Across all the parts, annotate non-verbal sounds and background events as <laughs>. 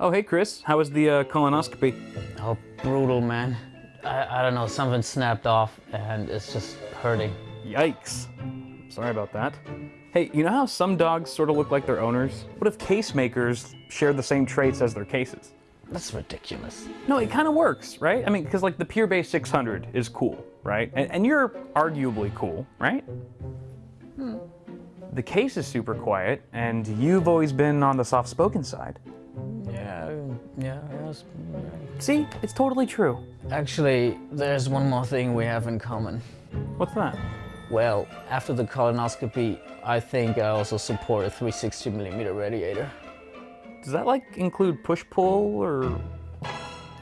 Oh, hey, Chris. How was the uh, colonoscopy? Oh, brutal, man. I, I don't know, something snapped off and it's just hurting. Yikes. Sorry about that. Hey, you know how some dogs sort of look like their owners? What if case makers shared the same traits as their cases? That's ridiculous. No, it kind of works, right? I mean, because like the Pure Base 600 is cool, right? And, and you're arguably cool, right? Hmm. The case is super quiet, and you've always been on the soft-spoken side. Yeah, yeah. See, it's totally true. Actually, there's one more thing we have in common. What's that? Well, after the colonoscopy, I think I also support a 360 millimeter radiator. Does that like include push-pull or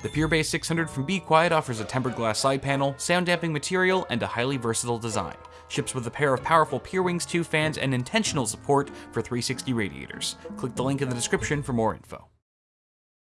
The Pure Base 600 from Be Quiet offers a tempered glass side panel, sound damping material, and a highly versatile design. Ships with a pair of powerful Pure Wings 2 fans and intentional support for 360 radiators. Click the link in the description for more info.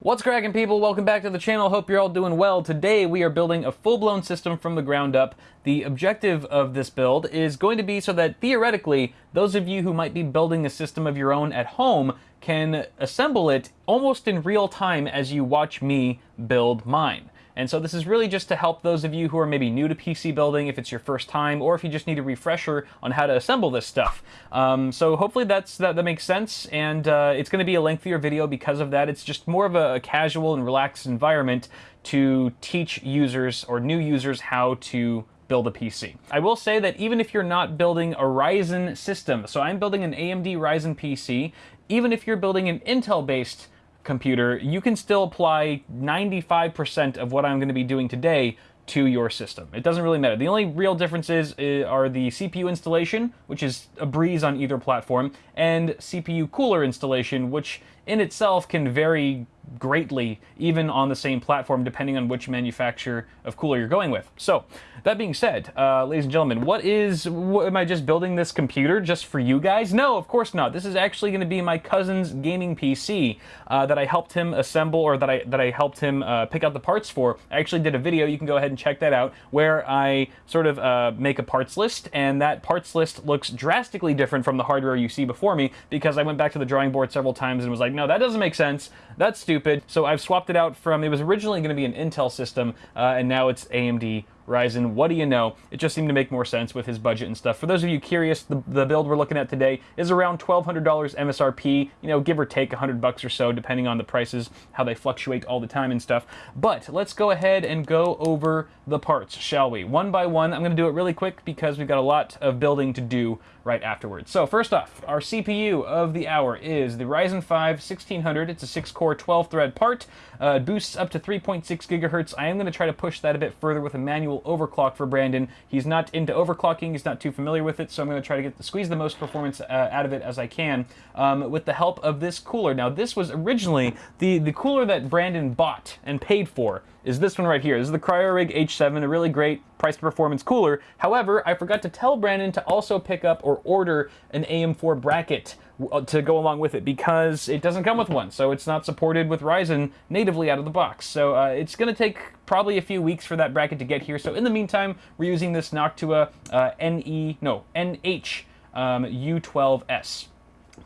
What's cracking people? Welcome back to the channel. Hope you're all doing well. Today we are building a full-blown system from the ground up. The objective of this build is going to be so that theoretically, those of you who might be building a system of your own at home can assemble it almost in real time as you watch me build mine. And so this is really just to help those of you who are maybe new to PC building if it's your first time, or if you just need a refresher on how to assemble this stuff. Um, so hopefully that's that, that makes sense, and uh, it's going to be a lengthier video because of that. It's just more of a, a casual and relaxed environment to teach users or new users how to build a PC. I will say that even if you're not building a Ryzen system, so I'm building an AMD Ryzen PC, even if you're building an Intel-based computer, you can still apply 95% of what I'm going to be doing today to your system. It doesn't really matter. The only real differences uh, are the CPU installation, which is a breeze on either platform, and CPU cooler installation, which in itself can vary greatly even on the same platform depending on which manufacturer of cooler you're going with. So that being said, uh, ladies and gentlemen, what is, what, am I just building this computer just for you guys? No, of course not. This is actually going to be my cousin's gaming PC uh, that I helped him assemble or that I, that I helped him uh, pick out the parts for. I actually did a video, you can go ahead and check that out, where I sort of uh, make a parts list and that parts list looks drastically different from the hardware you see before me because I went back to the drawing board several times and was like, no, that doesn't make sense. That's stupid. So I've swapped it out from, it was originally going to be an Intel system, uh, and now it's AMD Ryzen, what do you know? It just seemed to make more sense with his budget and stuff. For those of you curious, the, the build we're looking at today is around $1,200 MSRP, you know, give or take 100 bucks or so, depending on the prices, how they fluctuate all the time and stuff. But let's go ahead and go over the parts, shall we? One by one, I'm going to do it really quick because we've got a lot of building to do right afterwards. So first off, our CPU of the hour is the Ryzen 5 1600. It's a 6-core, 12-thread part. Uh, boosts up to 3.6 gigahertz. I am going to try to push that a bit further with a manual overclock for Brandon. He's not into overclocking. He's not too familiar with it, so I'm going to try to get the, squeeze the most performance uh, out of it as I can um, with the help of this cooler. Now, this was originally the, the cooler that Brandon bought and paid for is this one right here. This is the CryoRig H7, a really great price to performance cooler. However, I forgot to tell Brandon to also pick up or order an AM4 bracket uh, to go along with it because it doesn't come with one. So it's not supported with Ryzen natively out of the box. So uh, it's going to take probably a few weeks for that bracket to get here. So in the meantime, we're using this Noctua uh, NE, no, NH um, U12S.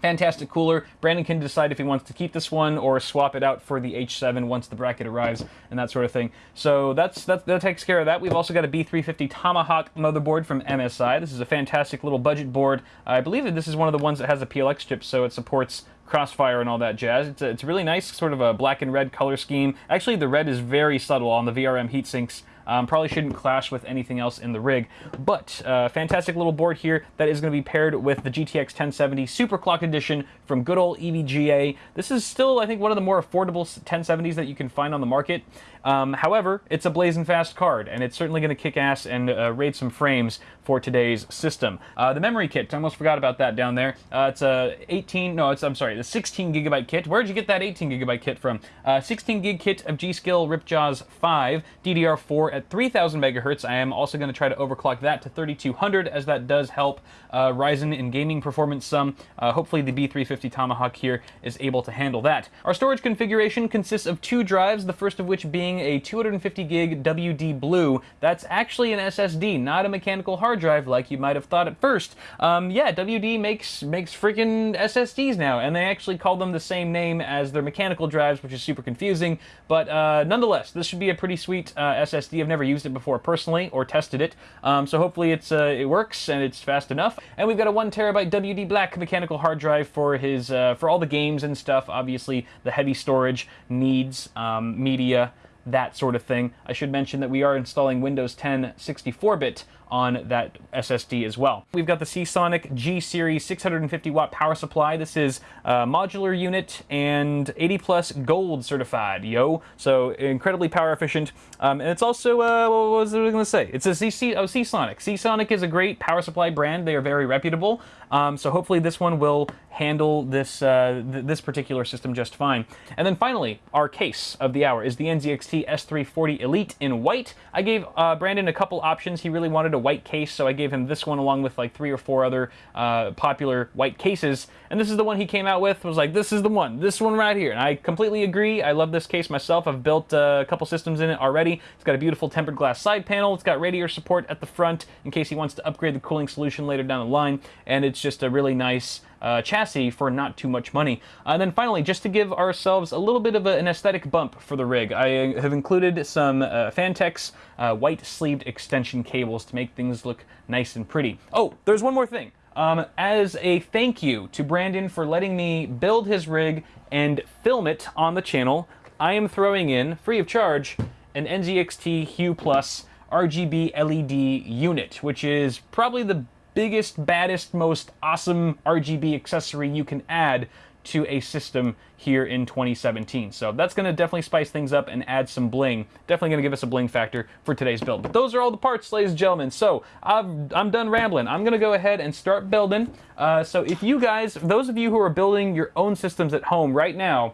Fantastic cooler. Brandon can decide if he wants to keep this one or swap it out for the H7 once the bracket arrives and that sort of thing. So that's, that, that takes care of that. We've also got a B350 Tomahawk motherboard from MSI. This is a fantastic little budget board. I believe that this is one of the ones that has a PLX chip, so it supports crossfire and all that jazz. It's a, it's a really nice sort of a black and red color scheme. Actually, the red is very subtle on the VRM heatsinks um, probably shouldn't clash with anything else in the rig. But uh, fantastic little board here that is going to be paired with the GTX 1070 Super Clock Edition from good old EVGA. This is still, I think, one of the more affordable 1070s that you can find on the market. Um, however, it's a blazing fast card, and it's certainly going to kick ass and uh, raid some frames for today's system. Uh, the memory kit, I almost forgot about that down there. Uh, it's a 18, no, it's, I'm sorry, the 16 gigabyte kit. Where'd you get that 18 gigabyte kit from? Uh, 16 gig kit of G.Skill Ripjaws 5, DDR4 at 3000 megahertz. I am also going to try to overclock that to 3200 as that does help uh, Ryzen in gaming performance some. Uh, hopefully the B350 Tomahawk here is able to handle that. Our storage configuration consists of two drives, the first of which being a 250 gig WD Blue. That's actually an SSD, not a mechanical hard drive like you might have thought at first. Um, yeah, WD makes makes freaking SSDs now, and they actually call them the same name as their mechanical drives, which is super confusing. But uh, nonetheless, this should be a pretty sweet uh, SSD. I've never used it before personally or tested it, um, so hopefully it's uh, it works and it's fast enough. And we've got a one terabyte WD Black mechanical hard drive for his uh, for all the games and stuff. Obviously, the heavy storage needs um, media that sort of thing. I should mention that we are installing Windows 10 64-bit on that SSD as well. We've got the Seasonic G Series 650 watt power supply. This is a modular unit and 80 plus gold certified, yo. So incredibly power efficient. Um, and it's also, uh, what was I going to say? It's a CC, oh, Seasonic. Seasonic is a great power supply brand. They are very reputable. Um, so hopefully this one will handle this uh, th this particular system just fine. And then finally, our case of the hour is the NZXT S340 Elite in white. I gave uh, Brandon a couple options. He really wanted a white case, so I gave him this one along with like three or four other uh, popular white cases. And this is the one he came out with. Was like, this is the one, this one right here. And I completely agree. I love this case myself. I've built uh, a couple systems in it already. It's got a beautiful tempered glass side panel. It's got radiator support at the front in case he wants to upgrade the cooling solution later down the line. And it's just a really nice uh, chassis for not too much money. Uh, and then finally, just to give ourselves a little bit of a, an aesthetic bump for the rig, I have included some uh, Phanteks uh, white sleeved extension cables to make things look nice and pretty. Oh, there's one more thing. Um, as a thank you to Brandon for letting me build his rig and film it on the channel, I am throwing in, free of charge, an NZXT Hue Plus RGB LED unit, which is probably the biggest, baddest, most awesome RGB accessory you can add to a system here in 2017. So that's going to definitely spice things up and add some bling. Definitely going to give us a bling factor for today's build. But those are all the parts, ladies and gentlemen. So i am done rambling. I'm going to go ahead and start building. Uh, so if you guys, those of you who are building your own systems at home right now,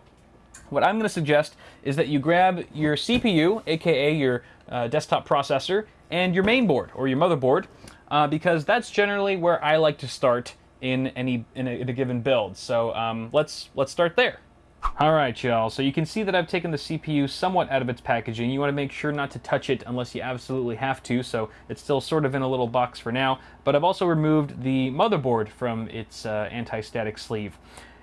what I'm going to suggest is that you grab your CPU, aka your uh, desktop processor, and your main board or your motherboard, uh, because that's generally where I like to start in any in a, in a given build. So um, let's let's start there. All right, y'all. So you can see that I've taken the CPU somewhat out of its packaging. You want to make sure not to touch it unless you absolutely have to. So it's still sort of in a little box for now. But I've also removed the motherboard from its uh, anti-static sleeve.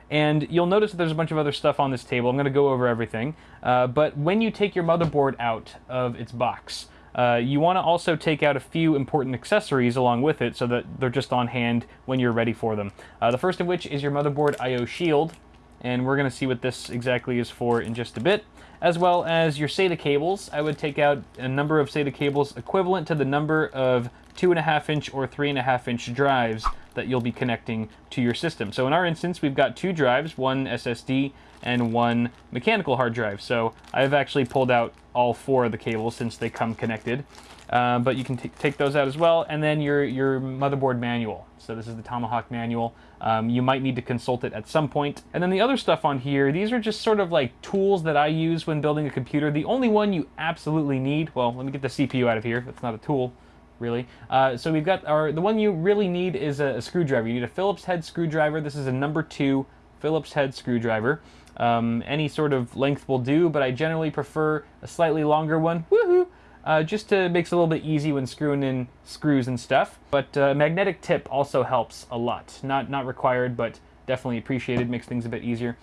And you'll notice that there's a bunch of other stuff on this table. I'm going to go over everything. Uh, but when you take your motherboard out of its box, uh, you want to also take out a few important accessories along with it so that they're just on hand when you're ready for them. Uh, the first of which is your motherboard I.O. shield, and we're going to see what this exactly is for in just a bit. As well as your SATA cables, I would take out a number of SATA cables equivalent to the number of 2.5 inch or 3.5 inch drives that you'll be connecting to your system. So in our instance, we've got two drives, one SSD and one mechanical hard drive. So I've actually pulled out all four of the cables since they come connected. Uh, but you can take those out as well. And then your, your motherboard manual. So this is the Tomahawk manual. Um, you might need to consult it at some point. And then the other stuff on here, these are just sort of like tools that I use when building a computer. The only one you absolutely need, well, let me get the CPU out of here. That's not a tool really. Uh, so we've got our, the one you really need is a, a, screwdriver. You need a Phillips head screwdriver. This is a number two Phillips head screwdriver. Um, any sort of length will do, but I generally prefer a slightly longer one. Woohoo! Uh, just to makes it a little bit easy when screwing in screws and stuff. But uh, magnetic tip also helps a lot. Not not required, but definitely appreciated. Makes things a bit easier.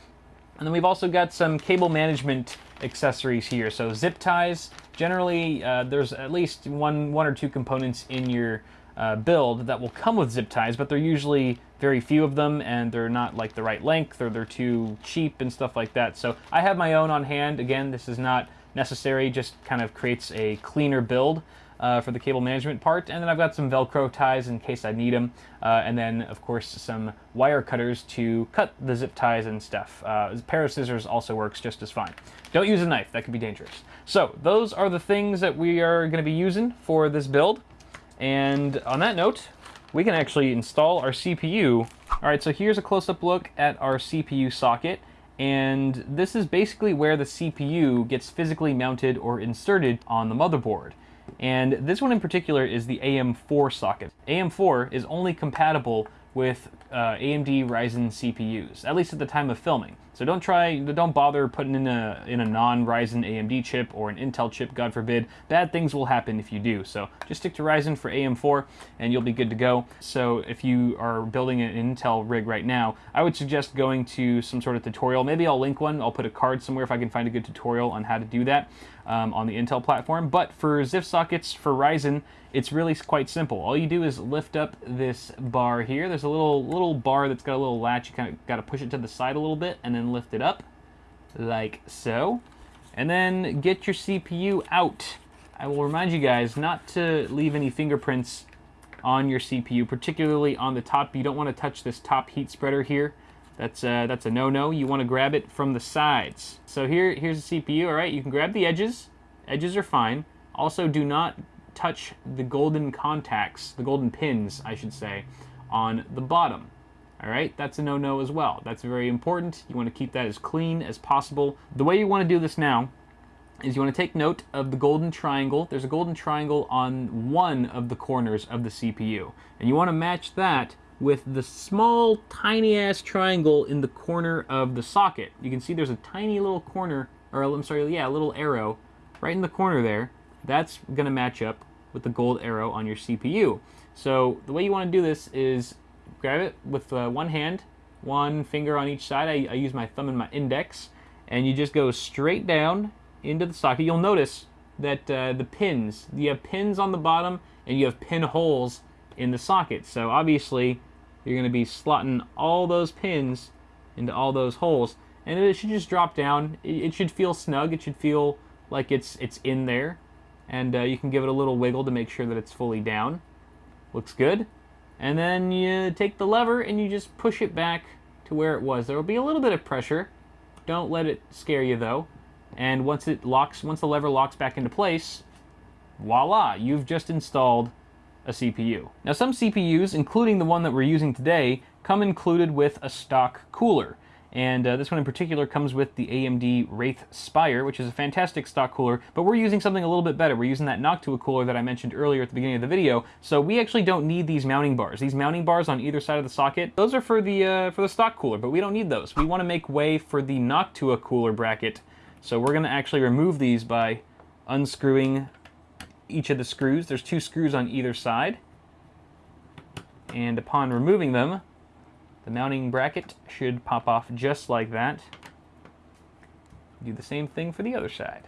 And then we've also got some cable management accessories here. So zip ties. Generally, uh, there's at least one one or two components in your uh, build that will come with zip ties, but they're usually very few of them and they're not like the right length or they're too cheap and stuff like that. So I have my own on hand. Again, this is not necessary, just kind of creates a cleaner build. Uh, for the cable management part, and then I've got some Velcro ties in case I need them, uh, and then of course some wire cutters to cut the zip ties and stuff. Uh, a pair of scissors also works just as fine. Don't use a knife, that could be dangerous. So those are the things that we are going to be using for this build. And on that note, we can actually install our CPU. All right, so here's a close-up look at our CPU socket. And this is basically where the CPU gets physically mounted or inserted on the motherboard. And this one in particular is the AM4 socket. AM4 is only compatible with uh, AMD Ryzen CPUs, at least at the time of filming. So don't try, don't bother putting in a in a non-Ryzen AMD chip or an Intel chip, God forbid. Bad things will happen if you do. So just stick to Ryzen for AM4 and you'll be good to go. So if you are building an Intel rig right now, I would suggest going to some sort of tutorial. Maybe I'll link one. I'll put a card somewhere if I can find a good tutorial on how to do that um, on the Intel platform. But for ZIF sockets for Ryzen, it's really quite simple. All you do is lift up this bar here. There's a little little bar that's got a little latch. You kind of got to push it to the side a little bit and then lift it up like so. And then get your CPU out. I will remind you guys not to leave any fingerprints on your CPU, particularly on the top. You don't want to touch this top heat spreader here. That's a, that's a no-no. You want to grab it from the sides. So here, here's the CPU, all right? You can grab the edges. Edges are fine. Also, do not touch the golden contacts, the golden pins, I should say, on the bottom. All right, that's a no-no as well. That's very important. You want to keep that as clean as possible. The way you want to do this now is you want to take note of the golden triangle. There's a golden triangle on one of the corners of the CPU. And you want to match that with the small, tiny-ass triangle in the corner of the socket. You can see there's a tiny little corner, or I'm sorry, yeah, a little arrow right in the corner there that's going to match up with the gold arrow on your CPU. So the way you want to do this is grab it with uh, one hand, one finger on each side. I, I use my thumb and my index, and you just go straight down into the socket. You'll notice that uh, the pins, you have pins on the bottom and you have pin holes in the socket. So obviously you're going to be slotting all those pins into all those holes and it should just drop down. It should feel snug. It should feel like it's it's in there and uh, you can give it a little wiggle to make sure that it's fully down. Looks good. And then you take the lever and you just push it back to where it was. There will be a little bit of pressure. Don't let it scare you though. And once it locks, once the lever locks back into place, voila, you've just installed a CPU. Now some CPUs, including the one that we're using today, come included with a stock cooler. And uh, this one in particular comes with the AMD Wraith Spire, which is a fantastic stock cooler, but we're using something a little bit better. We're using that Noctua cooler that I mentioned earlier at the beginning of the video, so we actually don't need these mounting bars. These mounting bars on either side of the socket, those are for the, uh, for the stock cooler, but we don't need those. We want to make way for the Noctua cooler bracket, so we're going to actually remove these by unscrewing each of the screws. There's two screws on either side, and upon removing them, the mounting bracket should pop off just like that. Do the same thing for the other side.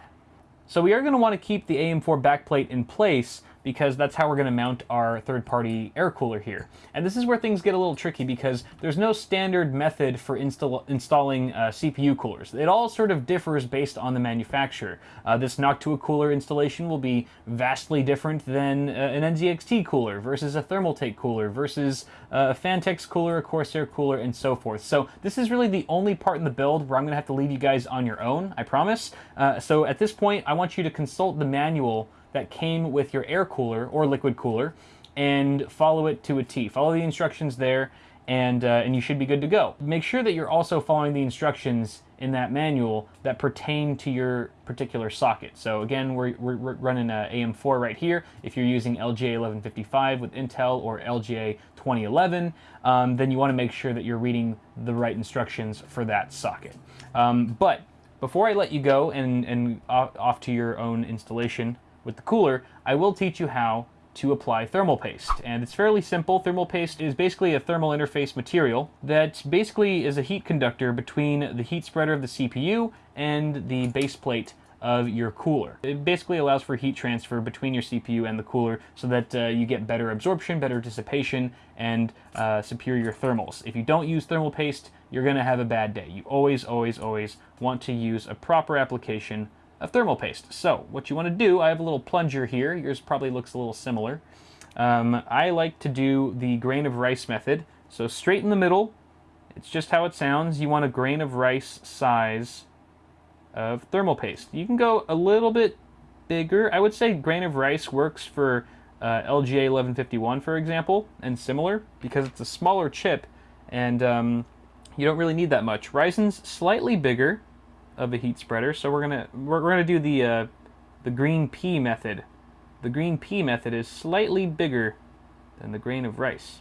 So we are going to want to keep the AM4 backplate in place because that's how we're going to mount our third-party air cooler here. And this is where things get a little tricky because there's no standard method for install installing uh, CPU coolers. It all sort of differs based on the manufacturer. Uh, this Noctua cooler installation will be vastly different than uh, an NZXT cooler versus a Thermaltake cooler versus uh, a Phanteks cooler, a Corsair cooler, and so forth. So this is really the only part in the build where I'm going to have to leave you guys on your own, I promise. Uh, so at this point, I want you to consult the manual that came with your air cooler or liquid cooler and follow it to a T. Follow the instructions there and, uh, and you should be good to go. Make sure that you're also following the instructions in that manual that pertain to your particular socket. So again, we're, we're, running a AM4 right here. If you're using LGA 1155 with Intel or LGA 2011, um, then you wanna make sure that you're reading the right instructions for that socket. Um, but before I let you go and, and off to your own installation with the cooler, I will teach you how to apply thermal paste. And it's fairly simple. Thermal paste is basically a thermal interface material that basically is a heat conductor between the heat spreader of the CPU and the base plate of your cooler. It basically allows for heat transfer between your CPU and the cooler so that uh, you get better absorption, better dissipation, and uh, superior thermals. If you don't use thermal paste, you're gonna have a bad day. You always, always, always want to use a proper application of thermal paste. So what you want to do, I have a little plunger here. Yours probably looks a little similar. Um, I like to do the grain of rice method. So straight in the middle, it's just how it sounds. You want a grain of rice size of thermal paste. You can go a little bit bigger. I would say grain of rice works for uh, LGA 1151, for example, and similar, because it's a smaller chip, and um, you don't really need that much. Ryzen's slightly bigger, of a heat spreader. So we're gonna we're, we're gonna do the uh, the green pea method the green pea method is slightly bigger than the grain of rice.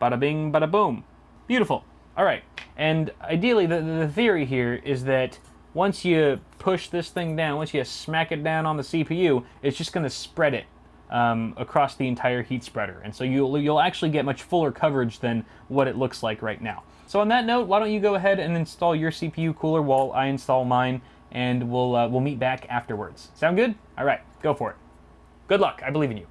Bada bing, bada boom. Beautiful. All right. And ideally, the, the theory here is that once you push this thing down, once you smack it down on the CPU, it's just going to spread it um, across the entire heat spreader. And so you'll, you'll actually get much fuller coverage than what it looks like right now. So on that note, why don't you go ahead and install your CPU cooler while I install mine, and we'll, uh, we'll meet back afterwards. Sound good? All right, go for it. Good luck. I believe in you.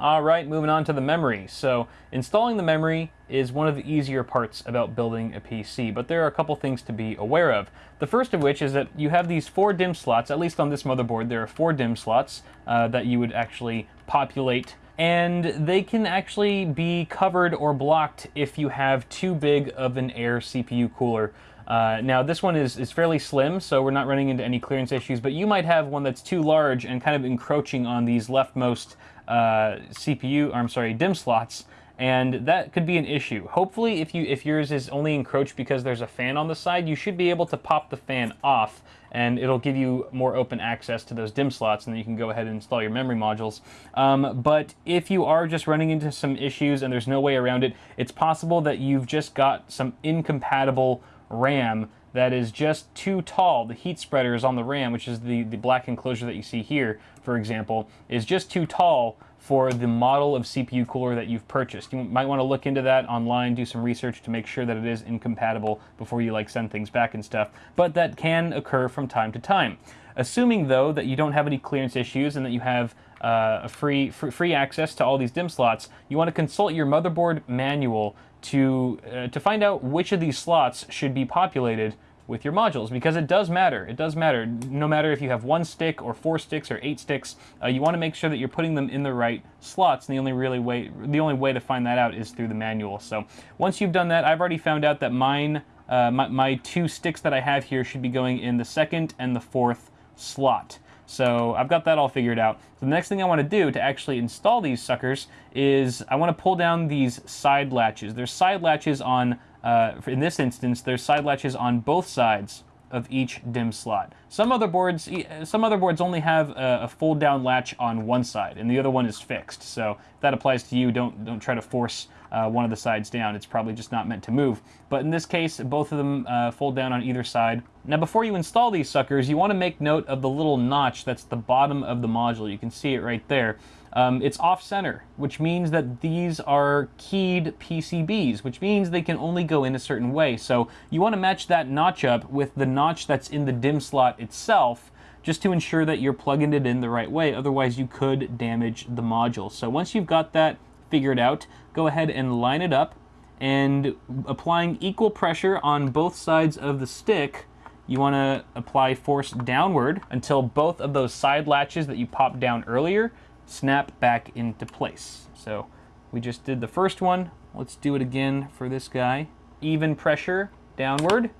All right, moving on to the memory. So installing the memory is one of the easier parts about building a PC, but there are a couple things to be aware of. The first of which is that you have these four DIMM slots, at least on this motherboard, there are four DIMM slots uh, that you would actually populate and they can actually be covered or blocked if you have too big of an air CPU cooler. Uh, now this one is, is fairly slim, so we're not running into any clearance issues, but you might have one that's too large and kind of encroaching on these leftmost uh, CPU, I'm sorry, DIMM slots, and that could be an issue. Hopefully, if you if yours is only encroached because there's a fan on the side, you should be able to pop the fan off, and it'll give you more open access to those DIMM slots, and then you can go ahead and install your memory modules. Um, but if you are just running into some issues and there's no way around it, it's possible that you've just got some incompatible RAM that is just too tall. The heat spreader is on the RAM, which is the, the black enclosure that you see here, for example, is just too tall for the model of CPU cooler that you've purchased. You might want to look into that online, do some research to make sure that it is incompatible before you like send things back and stuff, but that can occur from time to time. Assuming though that you don't have any clearance issues and that you have uh, a free, free, free access to all these DIMM slots, you want to consult your motherboard manual to, uh, to find out which of these slots should be populated with your modules because it does matter. It does matter. No matter if you have one stick or four sticks or eight sticks, uh, you want to make sure that you're putting them in the right slots. And the only really way, the only way to find that out is through the manual. So once you've done that, I've already found out that mine, uh, my, my two sticks that I have here should be going in the second and the fourth slot. So I've got that all figured out. So the next thing I want to do to actually install these suckers is I want to pull down these side latches. There's side latches on, uh, in this instance, there's side latches on both sides of each DIMM slot. Some motherboards, some motherboards only have a, a fold down latch on one side and the other one is fixed. So if that applies to you, don't, don't try to force uh, one of the sides down. It's probably just not meant to move. But in this case, both of them uh, fold down on either side. Now before you install these suckers, you want to make note of the little notch that's the bottom of the module. You can see it right there. Um, it's off-center, which means that these are keyed PCBs, which means they can only go in a certain way. So you want to match that notch up with the notch that's in the DIMM slot itself, just to ensure that you're plugging it in the right way. Otherwise, you could damage the module. So once you've got that figured out, go ahead and line it up and applying equal pressure on both sides of the stick, you want to apply force downward until both of those side latches that you popped down earlier snap back into place. So we just did the first one. Let's do it again for this guy. Even pressure downward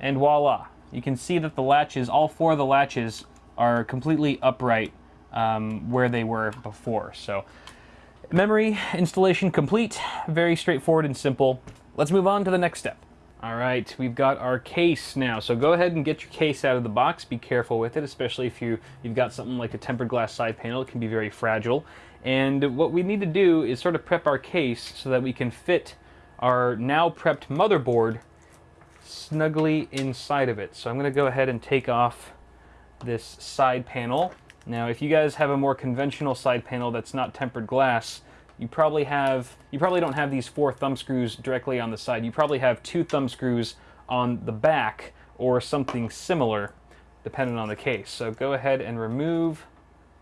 and voila. You can see that the latches, all four of the latches are completely upright um, where they were before. So Memory installation complete. Very straightforward and simple. Let's move on to the next step. All right, we've got our case now. So go ahead and get your case out of the box. Be careful with it, especially if you, you've got something like a tempered glass side panel. It can be very fragile. And what we need to do is sort of prep our case so that we can fit our now prepped motherboard snugly inside of it. So I'm gonna go ahead and take off this side panel now, if you guys have a more conventional side panel that's not tempered glass, you probably have you probably don't have these four thumb screws directly on the side. You probably have two thumb screws on the back or something similar, depending on the case. So go ahead and remove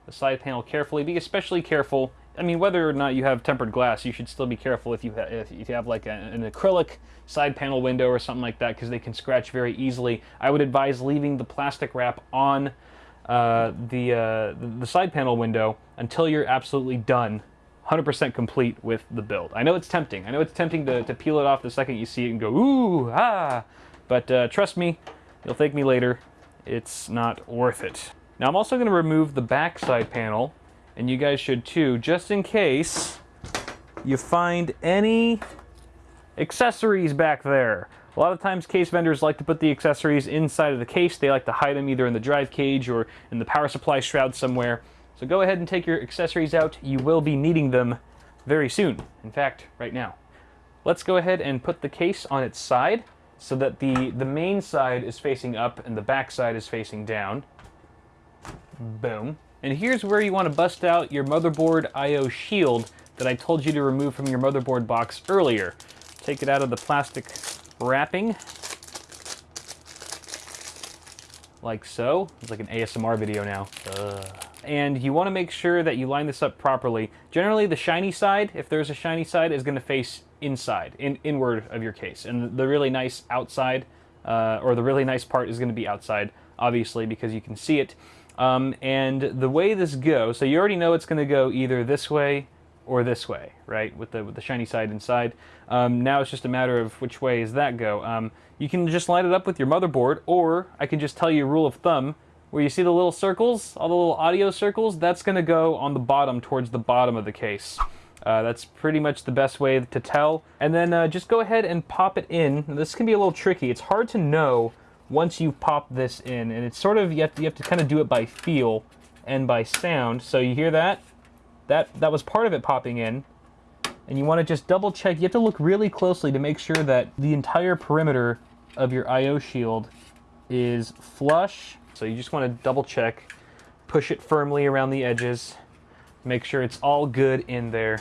the side panel carefully. Be especially careful. I mean, whether or not you have tempered glass, you should still be careful if you have, if you have like a, an acrylic side panel window or something like that, because they can scratch very easily. I would advise leaving the plastic wrap on uh, the, uh, the side panel window until you're absolutely done 100% complete with the build. I know it's tempting. I know it's tempting to, to peel it off the second you see it and go, ooh, ah. But uh, trust me, you'll thank me later. It's not worth it. Now I'm also going to remove the back side panel, and you guys should too, just in case you find any accessories back there. A lot of times case vendors like to put the accessories inside of the case. They like to hide them either in the drive cage or in the power supply shroud somewhere. So go ahead and take your accessories out. You will be needing them very soon. In fact, right now. Let's go ahead and put the case on its side so that the, the main side is facing up and the back side is facing down. Boom. And here's where you want to bust out your motherboard I.O. shield that I told you to remove from your motherboard box earlier. Take it out of the plastic wrapping. Like so. It's like an ASMR video now. Ugh. And you want to make sure that you line this up properly. Generally, the shiny side, if there's a shiny side, is going to face inside, in, inward of your case. And the really nice outside, uh, or the really nice part is going to be outside, obviously, because you can see it. Um, and the way this goes, so you already know it's going to go either this way or this way, right? With the with the shiny side inside. Um, now it's just a matter of which way does that go. Um, you can just line it up with your motherboard, or I can just tell you a rule of thumb, where you see the little circles, all the little audio circles, that's going to go on the bottom towards the bottom of the case. Uh, that's pretty much the best way to tell. And then uh, just go ahead and pop it in. This can be a little tricky. It's hard to know once you pop this in, and it's sort of, you have to, you have to kind of do it by feel and by sound. So you hear that? That, that was part of it popping in. And you want to just double check. You have to look really closely to make sure that the entire perimeter of your I.O. shield is flush. So you just want to double check, push it firmly around the edges, make sure it's all good in there.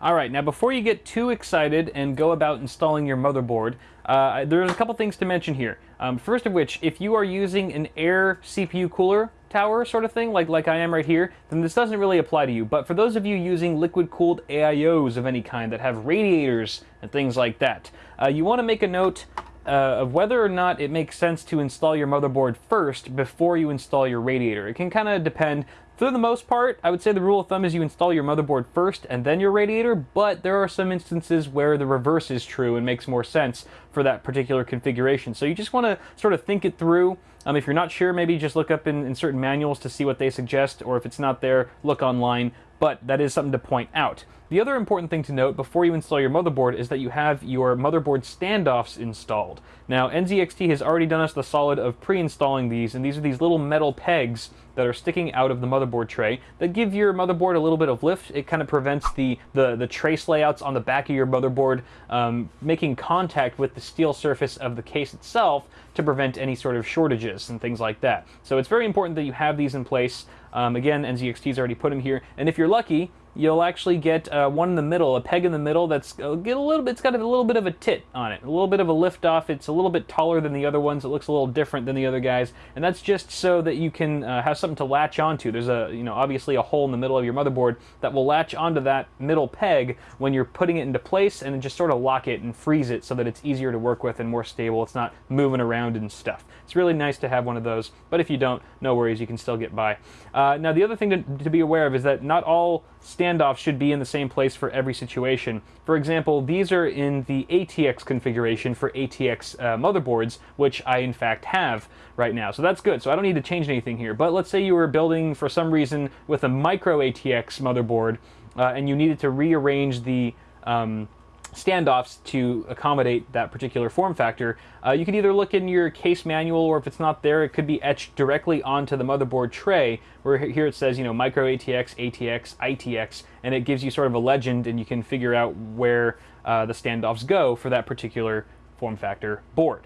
All right, now before you get too excited and go about installing your motherboard, uh, there's a couple things to mention here. Um, first of which, if you are using an air CPU cooler tower sort of thing, like, like I am right here, then this doesn't really apply to you. But for those of you using liquid-cooled AIOs of any kind that have radiators and things like that, uh, you want to make a note uh, of whether or not it makes sense to install your motherboard first before you install your radiator. It can kind of depend. For the most part, I would say the rule of thumb is you install your motherboard first and then your radiator, but there are some instances where the reverse is true and makes more sense for that particular configuration. So you just want to sort of think it through. Um, if you're not sure, maybe just look up in, in certain manuals to see what they suggest, or if it's not there, look online, but that is something to point out. The other important thing to note before you install your motherboard is that you have your motherboard standoffs installed. Now, NZXT has already done us the solid of pre-installing these, and these are these little metal pegs that are sticking out of the motherboard tray that give your motherboard a little bit of lift. It kind of prevents the, the, the trace layouts on the back of your motherboard um, making contact with the steel surface of the case itself to prevent any sort of shortages and things like that. So it's very important that you have these in place. Um, again, NZXT's already put them here, and if you're lucky, you'll actually get uh, one in the middle, a peg in the middle that's uh, get a little bit, it's got a little bit of a tit on it, a little bit of a lift off. It's a little bit taller than the other ones. It looks a little different than the other guys, and that's just so that you can uh, have something to latch onto. There's a, you know, obviously a hole in the middle of your motherboard that will latch onto that middle peg when you're putting it into place and just sort of lock it and freeze it so that it's easier to work with and more stable. It's not moving around and stuff. It's really nice to have one of those, but if you don't, no worries, you can still get by. Uh, now, the other thing to, to be aware of is that not all standoffs should be in the same place for every situation. For example, these are in the ATX configuration for ATX uh, motherboards, which I in fact have right now. So that's good. So I don't need to change anything here. But let's say you were building for some reason with a micro ATX motherboard uh, and you needed to rearrange the um, standoffs to accommodate that particular form factor. Uh, you can either look in your case manual or if it's not there, it could be etched directly onto the motherboard tray where here it says, you know, micro ATX, ATX, ITX, and it gives you sort of a legend and you can figure out where uh, the standoffs go for that particular form factor board.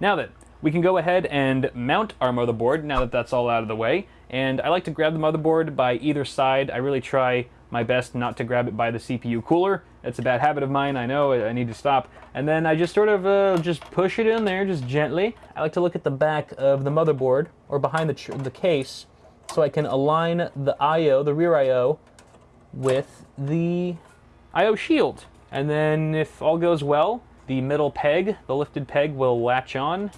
Now then, we can go ahead and mount our motherboard now that that's all out of the way. And I like to grab the motherboard by either side. I really try my best not to grab it by the CPU cooler. It's a bad habit of mine, I know, I need to stop. And then I just sort of uh, just push it in there, just gently. I like to look at the back of the motherboard, or behind the, the case, so I can align the I.O., the rear I.O., with the I.O. shield. And then if all goes well, the middle peg, the lifted peg, will latch on,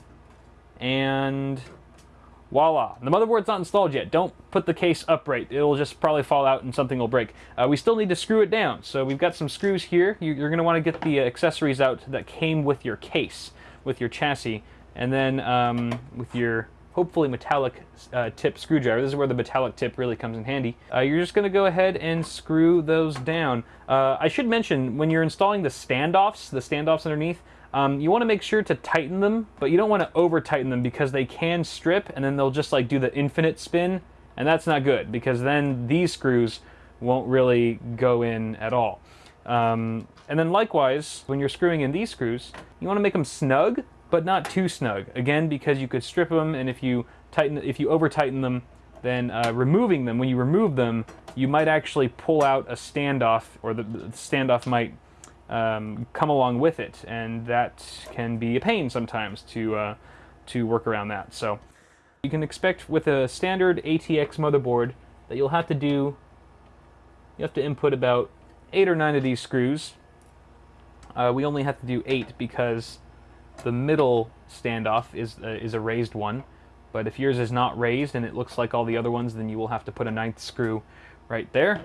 and Voila. The motherboard's not installed yet. Don't put the case upright. It'll just probably fall out and something will break. Uh, we still need to screw it down. So we've got some screws here. You're going to want to get the accessories out that came with your case, with your chassis. And then um, with your hopefully metallic uh, tip screwdriver. This is where the metallic tip really comes in handy. Uh, you're just going to go ahead and screw those down. Uh, I should mention, when you're installing the standoffs, the standoffs underneath, um, you want to make sure to tighten them, but you don't want to over tighten them because they can strip and then they'll just like do the infinite spin, and that's not good because then these screws won't really go in at all. Um, and then likewise, when you're screwing in these screws, you want to make them snug, but not too snug. Again, because you could strip them, and if you tighten, if you over tighten them, then uh, removing them, when you remove them, you might actually pull out a standoff, or the, the standoff might um, come along with it, and that can be a pain sometimes to uh, to work around that. So you can expect with a standard ATX motherboard that you'll have to do you have to input about eight or nine of these screws. Uh, we only have to do eight because the middle standoff is uh, is a raised one. But if yours is not raised and it looks like all the other ones, then you will have to put a ninth screw right there.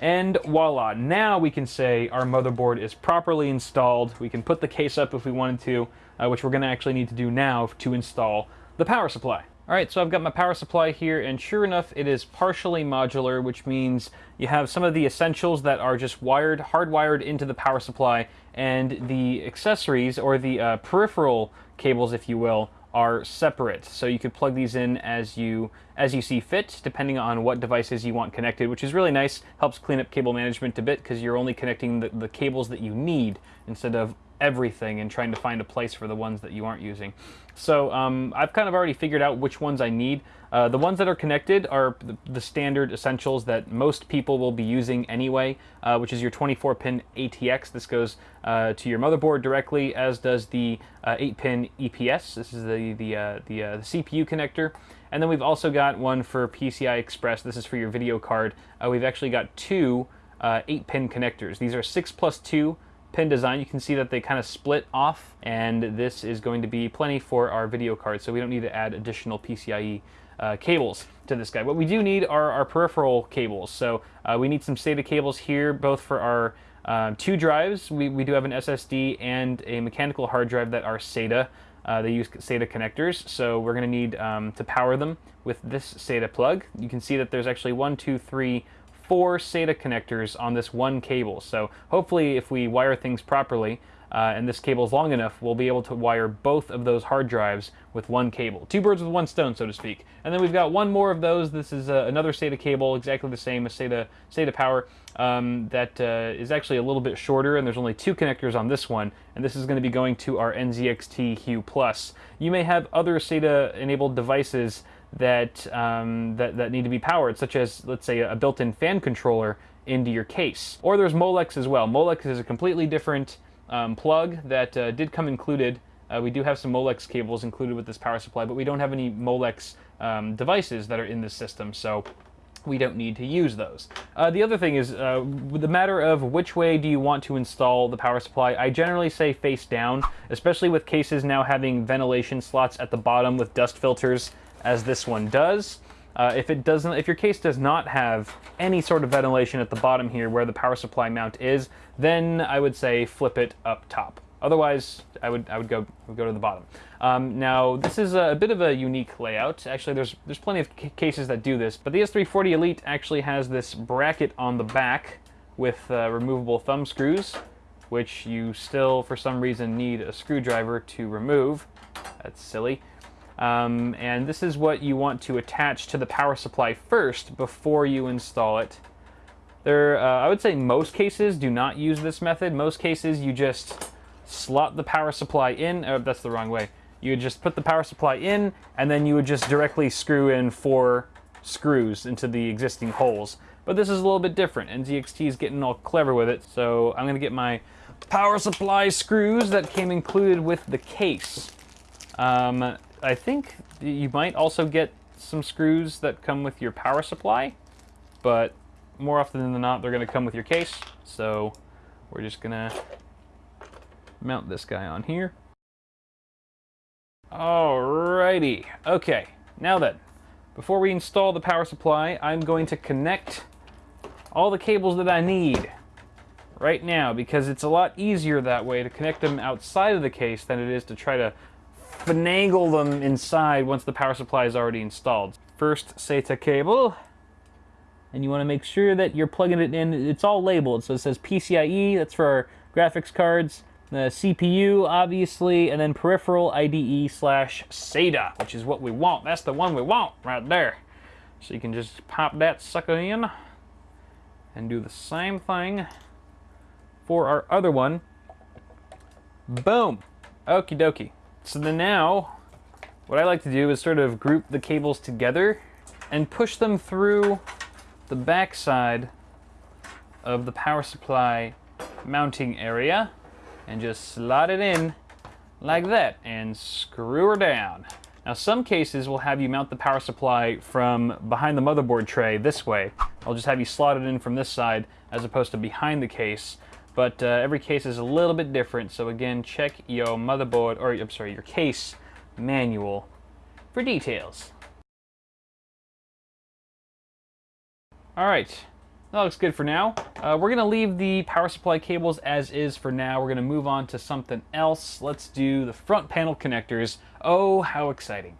And voila, now we can say our motherboard is properly installed. We can put the case up if we wanted to, uh, which we're going to actually need to do now to install the power supply. All right, so I've got my power supply here, and sure enough, it is partially modular, which means you have some of the essentials that are just wired, hardwired into the power supply, and the accessories, or the uh, peripheral cables, if you will, are separate. So you could plug these in as you as you see fit, depending on what devices you want connected, which is really nice. Helps clean up cable management a bit because you're only connecting the, the cables that you need instead of everything and trying to find a place for the ones that you aren't using. So um, I've kind of already figured out which ones I need. Uh, the ones that are connected are the, the, standard essentials that most people will be using anyway, uh, which is your 24-pin ATX. This goes uh, to your motherboard directly, as does the 8-pin uh, EPS. This is the, the, uh, the, uh, the, CPU connector. And then we've also got one for PCI Express. This is for your video card. we've actually got two 8-pin connectors. These are 6 plus 2 pin design, you can see that they kind of split off, and this is going to be plenty for our video card, so we don't need to add additional PCIe uh, cables to this guy. What we do need are our peripheral cables. So uh, we need some SATA cables here, both for our um, two drives. We, we do have an SSD and a mechanical hard drive that are SATA. Uh, they use SATA connectors, so we're going to need um, to power them with this SATA plug. You can see that there's actually one, two, three, four SATA connectors on this one cable. So hopefully if we wire things properly, uh, and this cable is long enough, we'll be able to wire both of those hard drives with one cable. Two birds with one stone, so to speak. And then we've got one more of those. This is uh, another SATA cable, exactly the same as SATA, SATA Power, um, that uh, is actually a little bit shorter, and there's only two connectors on this one, and this is going to be going to our NZXT Hue Plus. You may have other SATA-enabled devices that, um, that, that need to be powered, such as, let's say, a built-in fan controller into your case. Or there's Molex as well. Molex is a completely different um, plug that uh, did come included. Uh, we do have some Molex cables included with this power supply, but we don't have any Molex um, devices that are in this system, so we don't need to use those. Uh, the other thing is, uh, the matter of which way do you want to install the power supply, I generally say face down, especially with cases now having ventilation slots at the bottom with dust filters as this one does. Uh, if it doesn't, if your case does not have any sort of ventilation at the bottom here where the power supply mount is, then I would say flip it up top. Otherwise, I would I would go would go to the bottom. Um, now this is a, a, bit of a unique layout. Actually, there's there's plenty of cases that do this, but the S340 Elite actually has this bracket on the back with uh, removable thumb screws, which you still for some reason need a screwdriver to remove. That's silly. Um, and this is what you want to attach to the power supply first before you install it. There, uh, I would say most cases do not use this method. Most cases you just slot the power supply in. Oh, that's the wrong way. You would just put the power supply in, and then you would just directly screw in four screws into the existing holes. But this is a little bit different. NZXT is getting all clever with it, so I'm going to get my power supply screws that came included with the case. Um, I think you might also get some screws that come with your power supply, but more often than not, they're going to come with your case. So we're just going to mount this guy on here. Alrighty. Okay, now then, before we install the power supply, I'm going to connect all the cables that I need right now because it's a lot easier that way to connect them outside of the case than it is to try to finagle them inside once the power supply is already installed. First SATA cable, and you want to make sure that you're plugging it in. It's all labeled, so it says PCIe, that's for our graphics cards, the CPU, obviously, and then peripheral IDE slash SATA, which is what we want. That's the one we want right there. So you can just pop that sucker in and do the same thing for our other one. Boom. Okie dokie. So then now, what I like to do is sort of group the cables together and push them through the backside of the power supply mounting area and just slot it in like that and screw her down. Now some cases will have you mount the power supply from behind the motherboard tray this way. I'll just have you slot it in from this side as opposed to behind the case. But uh, every case is a little bit different, so again, check your motherboard, or I'm sorry, your case manual for details. All right, that looks good for now. Uh, we're gonna leave the power supply cables as is for now. We're gonna move on to something else. Let's do the front panel connectors. Oh, how exciting.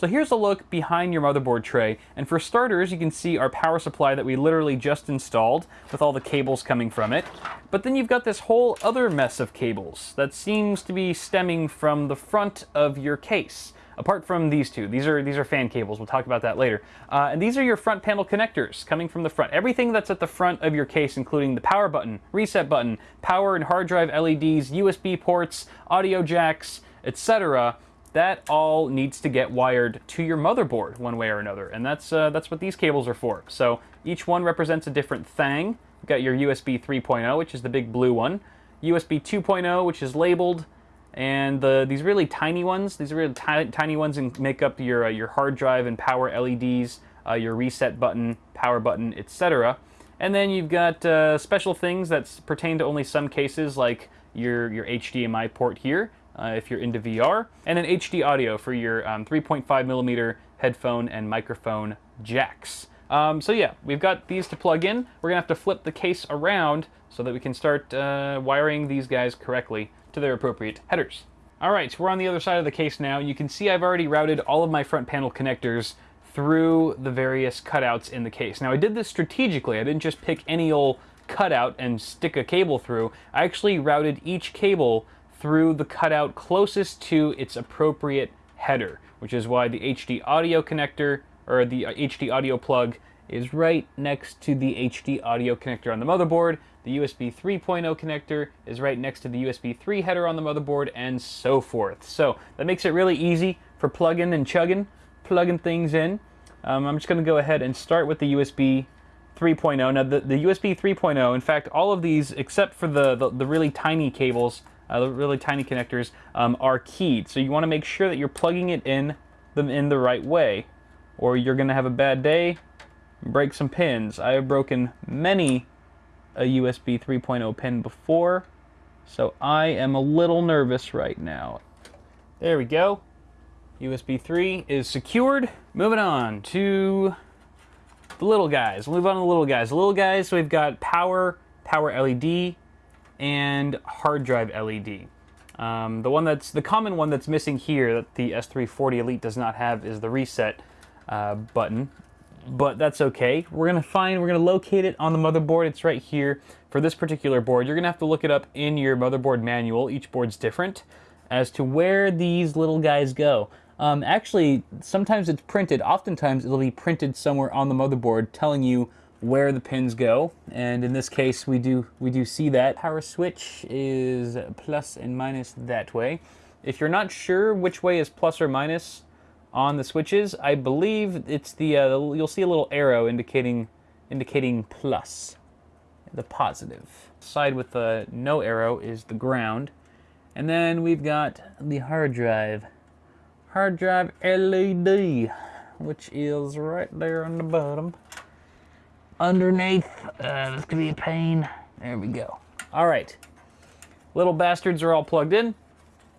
So here's a look behind your motherboard tray, and for starters, you can see our power supply that we literally just installed with all the cables coming from it. But then you've got this whole other mess of cables that seems to be stemming from the front of your case apart from these two. These are these are fan cables. We'll talk about that later. Uh, and these are your front panel connectors coming from the front. Everything that's at the front of your case, including the power button, reset button, power and hard drive LEDs, USB ports, audio jacks, etc. That all needs to get wired to your motherboard one way or another, and that's uh, that's what these cables are for. So each one represents a different thing. You've got your USB 3.0, which is the big blue one, USB 2.0, which is labeled, and the, these really tiny ones, these really tiny ones and make up your, uh, your hard drive and power LEDs, uh, your reset button, power button, etc. And then you've got uh, special things that pertain to only some cases like your, your HDMI port here, uh, if you're into VR, and an HD audio for your um, 3.5 millimeter headphone and microphone jacks. Um, so yeah, we've got these to plug in. We're gonna have to flip the case around so that we can start uh, wiring these guys correctly to their appropriate headers. All right, so we're on the other side of the case now. You can see I've already routed all of my front panel connectors through the various cutouts in the case. Now I did this strategically. I didn't just pick any old cutout and stick a cable through. I actually routed each cable through the cutout closest to its appropriate header, which is why the HD audio connector, or the HD audio plug, is right next to the HD audio connector on the motherboard, the USB 3.0 connector is right next to the USB 3 header on the motherboard, and so forth. So that makes it really easy for plugging and chugging, plugging things in. Um, I'm just going to go ahead and start with the USB 3.0. Now the, the USB 3.0, in fact, all of these, except for the, the, the really tiny cables, uh, really tiny connectors, um, are keyed. So you want to make sure that you're plugging it in them in the right way, or you're going to have a bad day, break some pins. I have broken many a USB 3.0 pin before, so I am a little nervous right now. There we go. USB 3 is secured. Moving on to the little guys. We'll move on to the little guys. The little guys, so we've got power, power LED, and hard drive LED. Um, the one that's the common one that's missing here that the S340 Elite does not have is the reset uh, button but that's okay. We're gonna find, we're gonna locate it on the motherboard. It's right here. For this particular board, you're gonna have to look it up in your motherboard manual. Each board's different as to where these little guys go. Um, actually, sometimes it's printed. Oftentimes, it'll be printed somewhere on the motherboard telling you where the pins go. And in this case, we do we do see that. Power switch is plus and minus that way. If you're not sure which way is plus or minus, on the switches. I believe it's the, uh, you'll see a little arrow indicating, indicating plus, the positive. Side with the no arrow is the ground. And then we've got the hard drive. Hard drive LED, which is right there on the bottom. Underneath, uh, this could be a pain. There we go. All right, little bastards are all plugged in.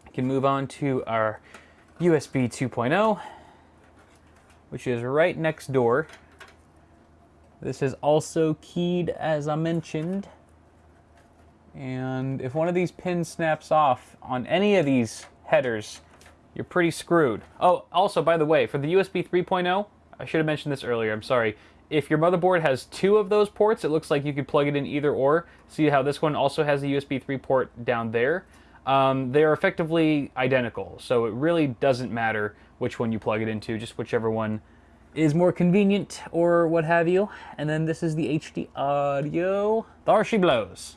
We can move on to our USB 2.0, which is right next door. This is also keyed as I mentioned. And if one of these pins snaps off on any of these headers, you're pretty screwed. Oh, also, by the way, for the USB 3.0, I should have mentioned this earlier, I'm sorry. If your motherboard has two of those ports, it looks like you could plug it in either or. See how this one also has a USB 3 port down there? Um, they are effectively identical, so it really doesn't matter which one you plug it into, just whichever one is more convenient or what have you. And then this is the HD audio. There she blows.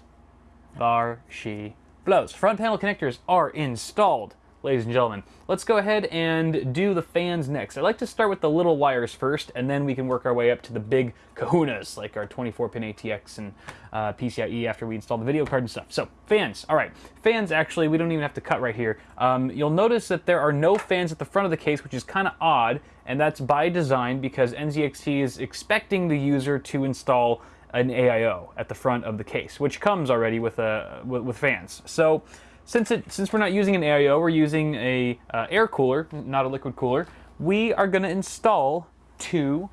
There she blows. Front panel connectors are installed ladies and gentlemen. Let's go ahead and do the fans next. I'd like to start with the little wires first, and then we can work our way up to the big <laughs> kahunas, like our 24-pin ATX and uh, PCIe after we install the video card and stuff. So, fans. All right. Fans, actually, we don't even have to cut right here. Um, you'll notice that there are no fans at the front of the case, which is kind of odd, and that's by design because NZXT is expecting the user to install an AIO at the front of the case, which comes already with, a, with, with fans. So since, it, since we're not using an AIO, we're using a uh, air cooler, not a liquid cooler, we are going to install two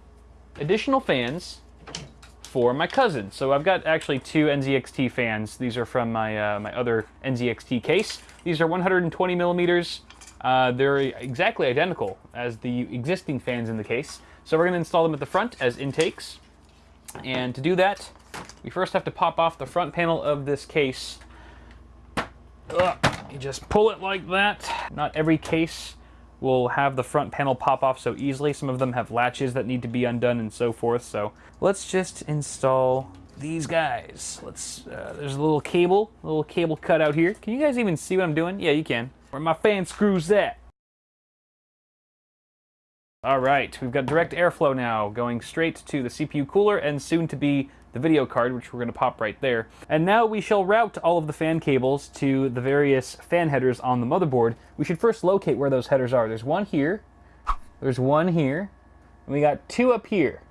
additional fans for my cousin. So I've got actually two NZXT fans. These are from my, uh, my other NZXT case. These are 120 millimeters. Uh, they're exactly identical as the existing fans in the case. So we're going to install them at the front as intakes. And to do that, we first have to pop off the front panel of this case Ugh. You just pull it like that. Not every case will have the front panel pop off so easily. Some of them have latches that need to be undone and so forth. So let's just install these guys. Let's. Uh, there's a little cable, a little cable cut out here. Can you guys even see what I'm doing? Yeah, you can. Where my fan screws at? All right, we've got direct airflow now going straight to the CPU cooler and soon to be the video card, which we're going to pop right there. And now we shall route all of the fan cables to the various fan headers on the motherboard. We should first locate where those headers are. There's one here, there's one here, and we got two up here.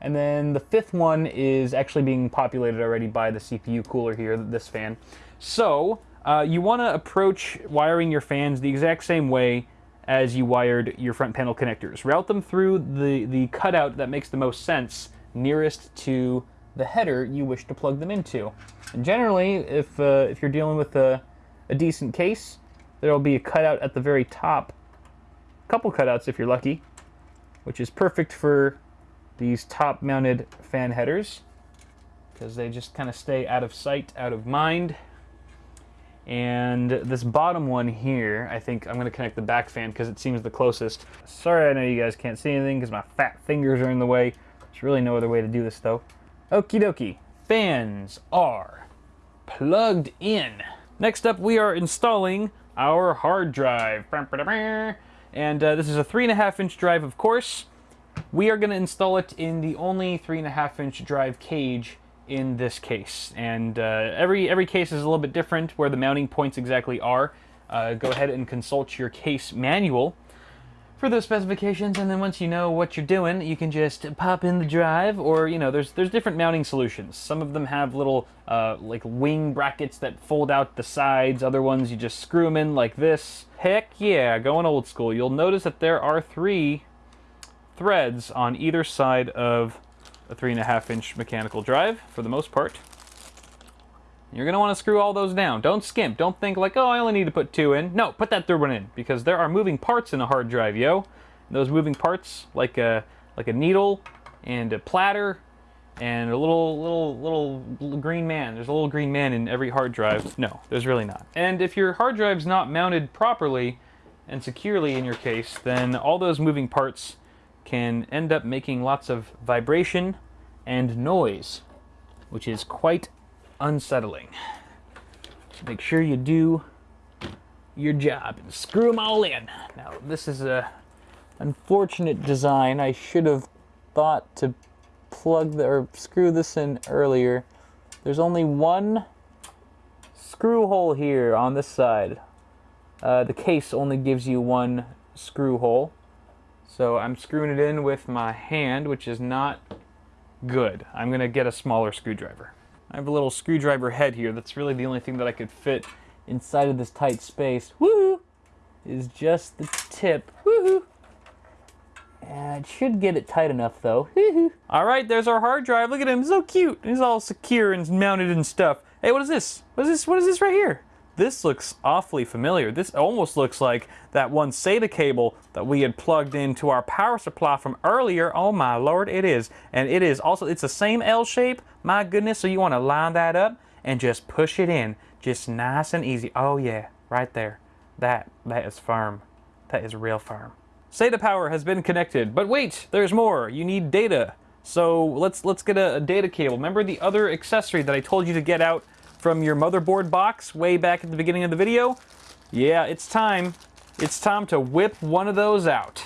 And then the fifth one is actually being populated already by the CPU cooler here, this fan. So, uh, you want to approach wiring your fans the exact same way as you wired your front panel connectors. Route them through the, the cutout that makes the most sense nearest to the header you wish to plug them into. And generally, if, uh, if you're dealing with a, a decent case, there will be a cutout at the very top, a couple cutouts if you're lucky, which is perfect for these top mounted fan headers because they just kind of stay out of sight, out of mind. And this bottom one here, I think I'm going to connect the back fan because it seems the closest. Sorry, I know you guys can't see anything because my fat fingers are in the way. There's really no other way to do this though. Okie dokie. Fans are plugged in. Next up, we are installing our hard drive. And uh, this is a 3.5 inch drive, of course. We are going to install it in the only 3.5 inch drive cage in this case. And uh, every, every case is a little bit different where the mounting points exactly are. Uh, go ahead and consult your case manual for those specifications and then once you know what you're doing you can just pop in the drive or you know there's there's different mounting solutions. Some of them have little uh, like wing brackets that fold out the sides. Other ones you just screw them in like this. Heck yeah going old school. You'll notice that there are three threads on either side of a three and a half inch mechanical drive for the most part you're going to want to screw all those down. Don't skimp. Don't think like, oh, I only need to put two in. No, put that third one in because there are moving parts in a hard drive, yo. And those moving parts, like a like a needle and a platter and a little little little green man. There's a little green man in every hard drive. No, there's really not. And if your hard drive's not mounted properly and securely in your case, then all those moving parts can end up making lots of vibration and noise, which is quite unsettling. Make sure you do your job and screw them all in. Now, this is a unfortunate design. I should have thought to plug the, or screw this in earlier. There's only one screw hole here on this side. Uh, the case only gives you one screw hole. So I'm screwing it in with my hand, which is not good. I'm going to get a smaller screwdriver. I have a little screwdriver head here. That's really the only thing that I could fit inside of this tight space. Woohoo! Is just the tip. Woohoo! And it should get it tight enough though. all right, there's our hard drive. Look at him, so cute. He's all secure and mounted and stuff. Hey, what is this? What is this? What is this right here? This looks awfully familiar. This almost looks like that one SATA cable that we had plugged into our power supply from earlier. Oh my lord, it is. And it is also, it's the same L shape. My goodness, so you want to line that up and just push it in. Just nice and easy. Oh yeah, right there. That, that is firm. That is real firm. SATA power has been connected, but wait, there's more. You need data. So let's let's get a, a data cable. Remember the other accessory that I told you to get out from your motherboard box way back at the beginning of the video? Yeah, it's time. It's time to whip one of those out,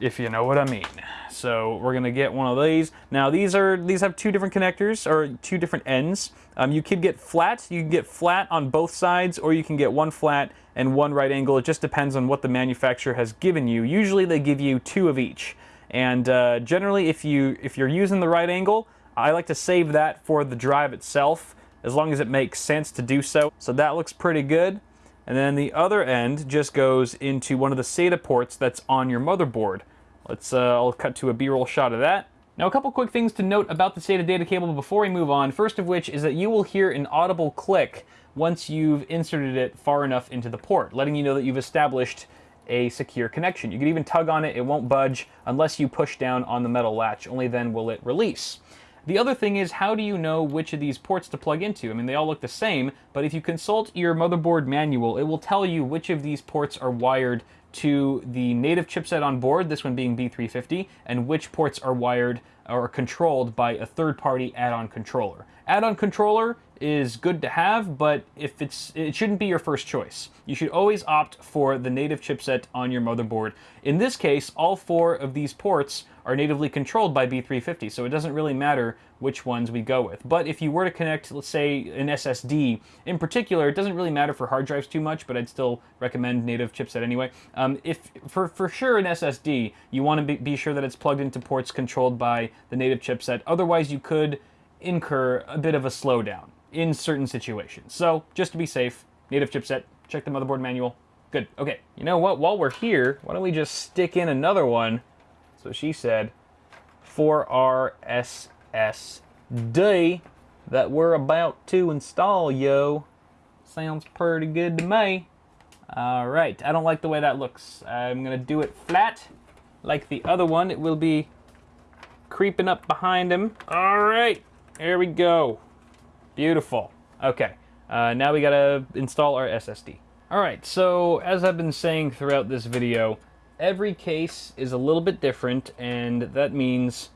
if you know what I mean. So we're gonna get one of these. Now these are these have two different connectors or two different ends. Um, you could get flat. You can get flat on both sides, or you can get one flat and one right angle. It just depends on what the manufacturer has given you. Usually they give you two of each. And uh, generally, if you if you're using the right angle, I like to save that for the drive itself, as long as it makes sense to do so. So that looks pretty good. And then the other end just goes into one of the SATA ports that's on your motherboard. Let's, uh, I'll cut to a B-roll shot of that. Now a couple quick things to note about the SATA data cable before we move on. First of which is that you will hear an audible click once you've inserted it far enough into the port, letting you know that you've established a secure connection. You can even tug on it, it won't budge unless you push down on the metal latch, only then will it release. The other thing is, how do you know which of these ports to plug into? I mean, they all look the same, but if you consult your motherboard manual, it will tell you which of these ports are wired to the native chipset on board, this one being B350, and which ports are wired or controlled by a third-party add-on controller. Add-on controller is good to have, but if it's it shouldn't be your first choice. You should always opt for the native chipset on your motherboard. In this case, all four of these ports are natively controlled by B350, so it doesn't really matter which ones we go with. But if you were to connect, let's say, an SSD, in particular, it doesn't really matter for hard drives too much, but I'd still recommend native chipset anyway. Um, if for, for sure an SSD, you want to be, be sure that it's plugged into ports controlled by the native chipset. Otherwise, you could incur a bit of a slowdown in certain situations. So just to be safe, native chipset, check the motherboard manual. Good, okay. You know what, while we're here, why don't we just stick in another one, so she said, for our SSD that we're about to install, yo. Sounds pretty good to me. All right, I don't like the way that looks. I'm gonna do it flat, like the other one. It will be creeping up behind him. All right, here we go. Beautiful. Okay, uh, now we gotta install our SSD. Alright, so as I've been saying throughout this video, every case is a little bit different, and that means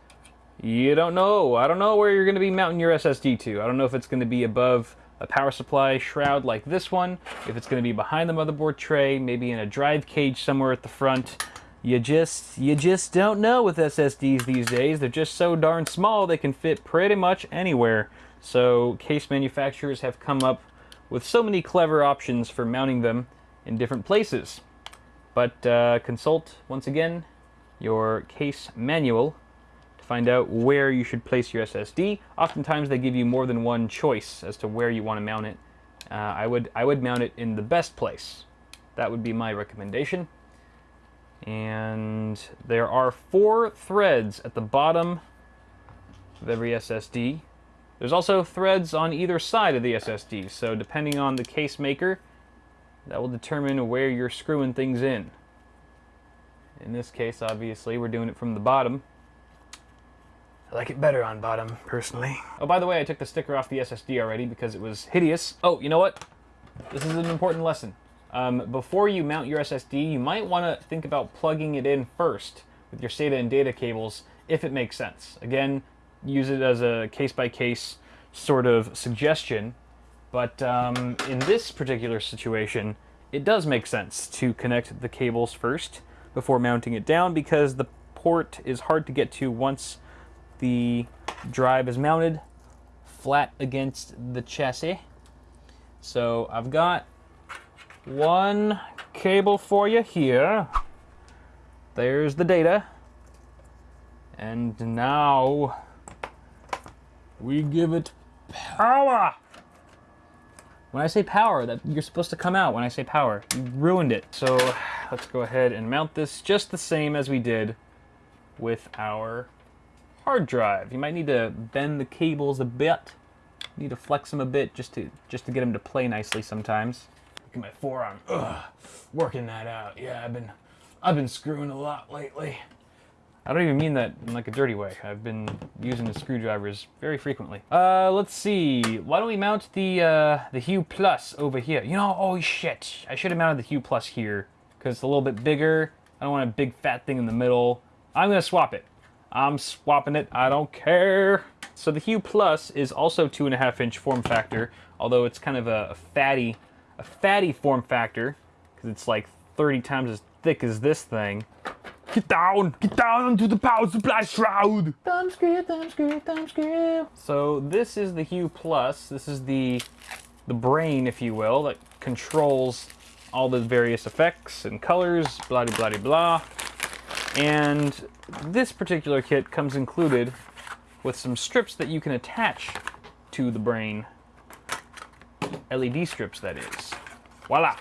you don't know. I don't know where you're gonna be mounting your SSD to. I don't know if it's gonna be above a power supply shroud like this one, if it's gonna be behind the motherboard tray, maybe in a drive cage somewhere at the front. You just, you just don't know with SSDs these days. They're just so darn small they can fit pretty much anywhere. So case manufacturers have come up with so many clever options for mounting them in different places. But uh, consult, once again, your case manual to find out where you should place your SSD. Oftentimes they give you more than one choice as to where you want to mount it. Uh, I, would, I would mount it in the best place. That would be my recommendation. And there are four threads at the bottom of every SSD. There's also threads on either side of the SSD, so depending on the case maker, that will determine where you're screwing things in. In this case, obviously, we're doing it from the bottom. I like it better on bottom, personally. Oh, by the way, I took the sticker off the SSD already because it was hideous. Oh, you know what? This is an important lesson. Um, before you mount your SSD, you might want to think about plugging it in first with your SATA and data cables, if it makes sense. Again, use it as a case-by-case sort of suggestion, but um, in this particular situation, it does make sense to connect the cables first before mounting it down because the port is hard to get to once the drive is mounted flat against the chassis. So I've got one cable for you here. There's the data. And now we give it power. When I say power, that you're supposed to come out when I say power. You ruined it. So let's go ahead and mount this just the same as we did with our hard drive. You might need to bend the cables a bit Need to flex them a bit just to just to get them to play nicely sometimes. Look at my forearm. Ugh, working that out. Yeah, I've been I've been screwing a lot lately. I don't even mean that in like a dirty way. I've been using the screwdrivers very frequently. Uh, let's see. Why don't we mount the uh, the Hue Plus over here? You know, oh shit. I should have mounted the Hue Plus here because it's a little bit bigger. I don't want a big fat thing in the middle. I'm gonna swap it. I'm swapping it. I don't care. So the Hue Plus is also two and a half inch form factor, although it's kind of a, a fatty, a fatty form factor because it's like 30 times as thick as this thing. Get down! Get down onto the power supply shroud! Thumb screw, thumb screw, thumb screw. So this is the Hue Plus. This is the the brain, if you will, that controls all the various effects and colors, blah blah blah blah. And this particular kit comes included with some strips that you can attach to the brain. LED strips, that is. Voila!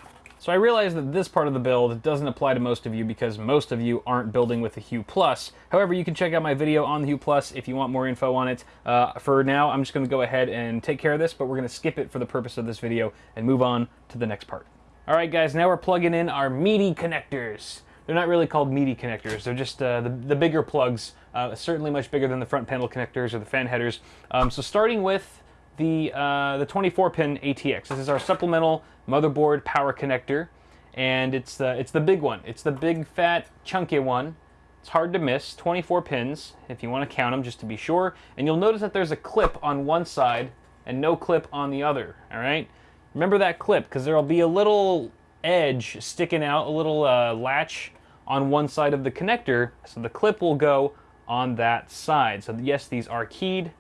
So I realize that this part of the build doesn't apply to most of you because most of you aren't building with the Hue Plus. However, you can check out my video on the Hue Plus if you want more info on it. Uh, for now, I'm just going to go ahead and take care of this, but we're going to skip it for the purpose of this video and move on to the next part. All right, guys, now we're plugging in our meaty connectors. They're not really called meaty connectors. They're just uh, the, the bigger plugs, uh, certainly much bigger than the front panel connectors or the fan headers. Um, so starting with the, uh, the 24-pin ATX. This is our supplemental motherboard power connector, and it's the, it's the big one. It's the big, fat, chunky one. It's hard to miss, 24 pins, if you want to count them, just to be sure. And you'll notice that there's a clip on one side and no clip on the other, all right? Remember that clip, because there'll be a little edge sticking out, a little uh, latch on one side of the connector, so the clip will go on that side. So yes, these are keyed.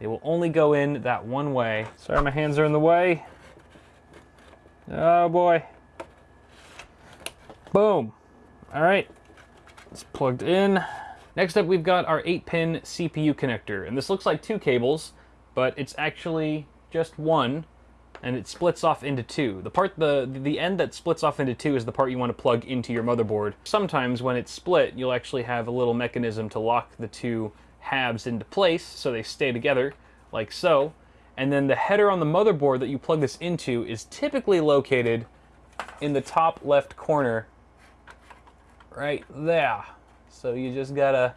They will only go in that one way. Sorry, my hands are in the way. Oh boy. Boom. All right, it's plugged in. Next up, we've got our 8-pin CPU connector, and this looks like two cables, but it's actually just one, and it splits off into two. The part, the the end that splits off into two is the part you want to plug into your motherboard. Sometimes when it's split, you'll actually have a little mechanism to lock the two halves into place so they stay together, like so. And then the header on the motherboard that you plug this into is typically located in the top left corner, right there. So you just gotta